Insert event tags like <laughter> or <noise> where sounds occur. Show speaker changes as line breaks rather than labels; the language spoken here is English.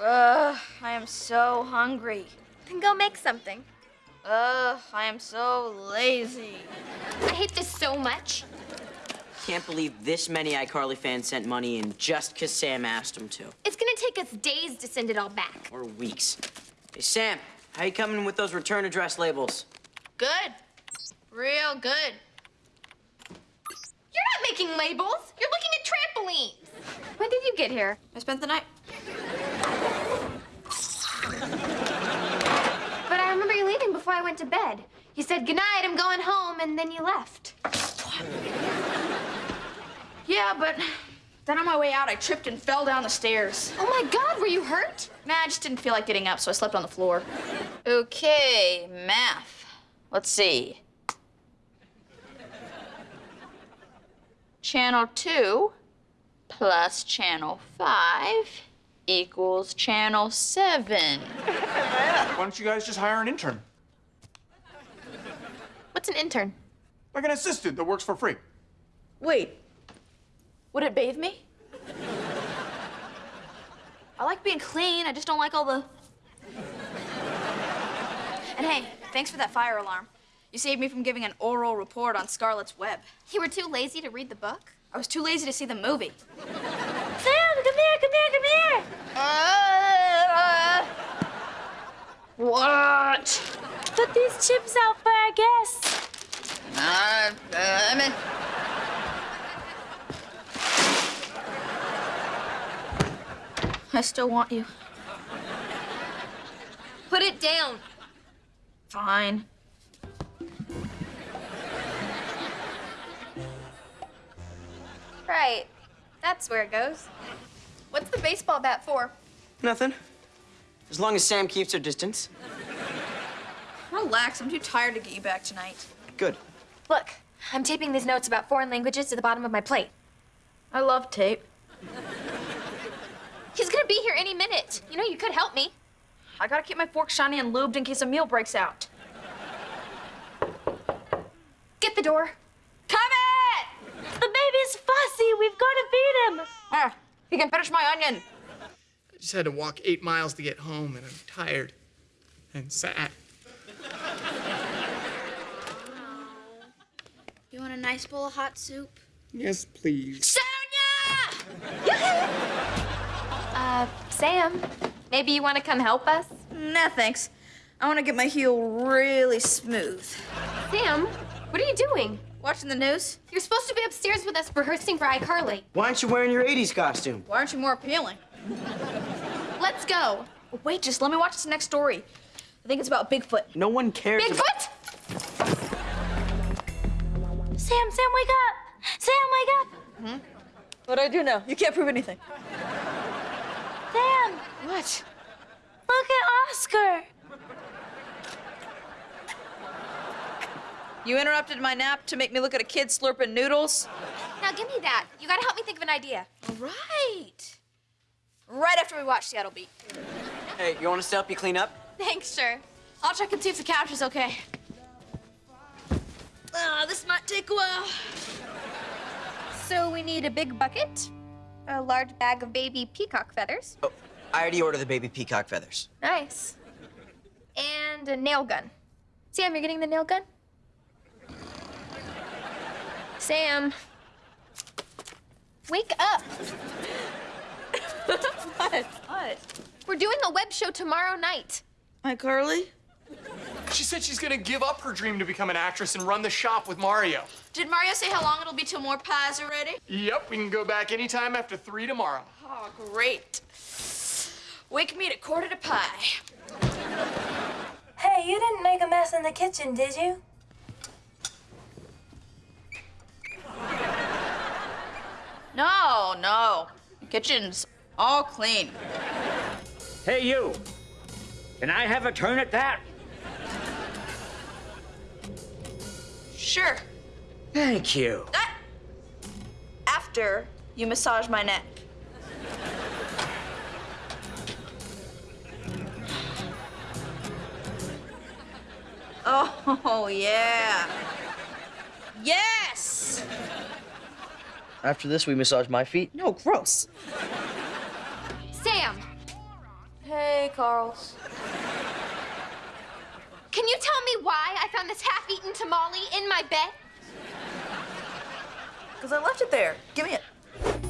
Ugh, I am so hungry.
Then go make something.
Ugh, I am so lazy.
I hate this so much.
Can't believe this many iCarly fans sent money in just because Sam asked them to.
It's gonna take us days to send it all back.
Or weeks. Hey, Sam, how you coming with those return address labels?
Good. Real good.
You're not making labels. You're looking at trampolines. When did you get here?
I spent the night.
But I remember you leaving before I went to bed. You said, good night, I'm going home, and then you left.
Yeah, but then on my way out, I tripped and fell down the stairs.
Oh my God, were you hurt?
Nah, I just didn't feel like getting up, so I slept on the floor. Okay, math. Let's see. Channel 2 plus channel 5 equals channel 7.
Why don't you guys just hire an intern?
What's an intern?
Like an assistant that works for free.
Wait, would it bathe me? I like being clean, I just don't like all the... And hey, thanks for that fire alarm. You saved me from giving an oral report on Charlotte's Web.
You were too lazy to read the book?
I was too lazy to see the movie.
Sam, come here, come here, come here.
Uh, what?
Put these chips out for our guests.
Uh, uh, I mean... I still want you.
Put it down.
Fine.
Right. That's where it goes. What's the baseball bat for?
Nothing. As long as Sam keeps her distance.
Relax, I'm too tired to get you back tonight.
Good.
Look, I'm taping these notes about foreign languages to the bottom of my plate.
I love tape.
He's gonna be here any minute. You know, you could help me.
I gotta keep my fork shiny and lubed in case a meal breaks out.
Get the door.
Come in!
The baby's fussy. We've got to feed him.
Ah, you can finish my onion.
I just had to walk eight miles to get home, and I'm tired and sad.
You want a nice bowl of hot soup?
Yes, please.
Sonia!
Uh, Sam, maybe you want to come help us?
Nah, thanks. I want to get my heel really smooth.
Sam, what are you doing?
Watching the news?
You're supposed to be upstairs with us rehearsing for iCarly.
Why aren't you wearing your 80s costume?
Why aren't you more appealing?
Let's go.
Wait, just let me watch this next story. I think it's about Bigfoot.
No one cares about...
Bigfoot! Sam, Sam, wake up! Sam, wake up! Hmm?
What do I do now? You can't prove anything.
Sam,
What?
look at Oscar.
You interrupted my nap to make me look at a kid slurping noodles?
Now give me that. You gotta help me think of an idea.
All right. Right after we watch Seattle Beat.
Hey, you want us to help you clean up?
Thanks, sure.
I'll check and see if the couch is okay. Ah, this might take a while.
So we need a big bucket, a large bag of baby peacock feathers.
Oh, I already ordered the baby peacock feathers.
Nice. And a nail gun. Sam, you're getting the nail gun? Sam. Wake up.
What? <laughs> What?
We're doing a web show tomorrow night.
Hi, Carly.
She said she's gonna give up her dream to become an actress and run the shop with Mario.
Did Mario say how long it'll be till more pies are ready?
Yep, we can go back anytime after three tomorrow.
Oh, great. Wake me at a quarter to pie.
Hey, you didn't make a mess in the kitchen, did you?
No, no. Kitchen's all clean.
Hey, you. Can I have a turn at that?
Sure.
Thank you.
That after you massage my neck. <laughs> Oh, yeah. Yes!
After this, we massage my feet?
No, gross.
Sam,
Hey, Carls.
Can you tell me why I found this half-eaten tamale in my bed?
Because I left it there. Give me it.